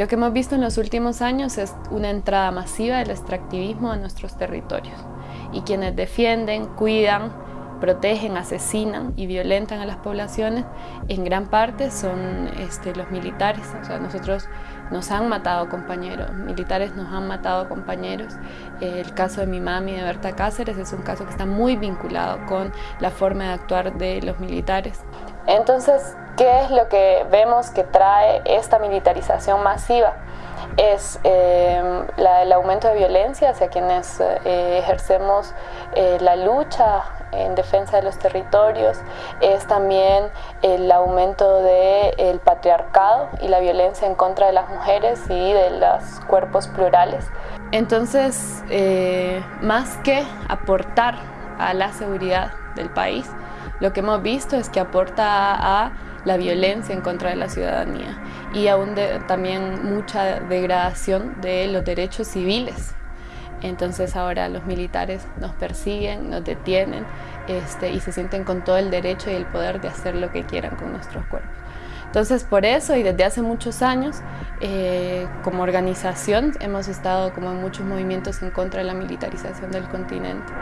Lo que hemos visto en los últimos años es una entrada masiva del extractivismo en nuestros territorios. Y quienes defienden, cuidan, protegen, asesinan y violentan a las poblaciones, en gran parte son este, los militares. O sea, nosotros nos han matado compañeros, militares nos han matado compañeros. el caso de mi mami, de Berta Cáceres, es un caso que está muy vinculado con la forma de actuar de los militares. Entonces, ¿qué es lo que vemos que trae esta militarización masiva? Es eh, el aumento de violencia hacia quienes eh, ejercemos eh, la lucha en defensa de los territorios, es también el aumento del patriarcado y la violencia en contra de las mujeres y de los cuerpos plurales. Entonces, más que aportar a la seguridad del país, lo que hemos visto es que aporta a la violencia en contra de la ciudadanía y aún también mucha degradación de los derechos civiles. Entonces ahora los militares nos persiguen, nos detienen este, y se sienten con todo el derecho y el poder de hacer lo que quieran con nuestros cuerpos. Entonces por eso y desde hace muchos años eh, como organización hemos estado como en muchos movimientos en contra de la militarización del continente.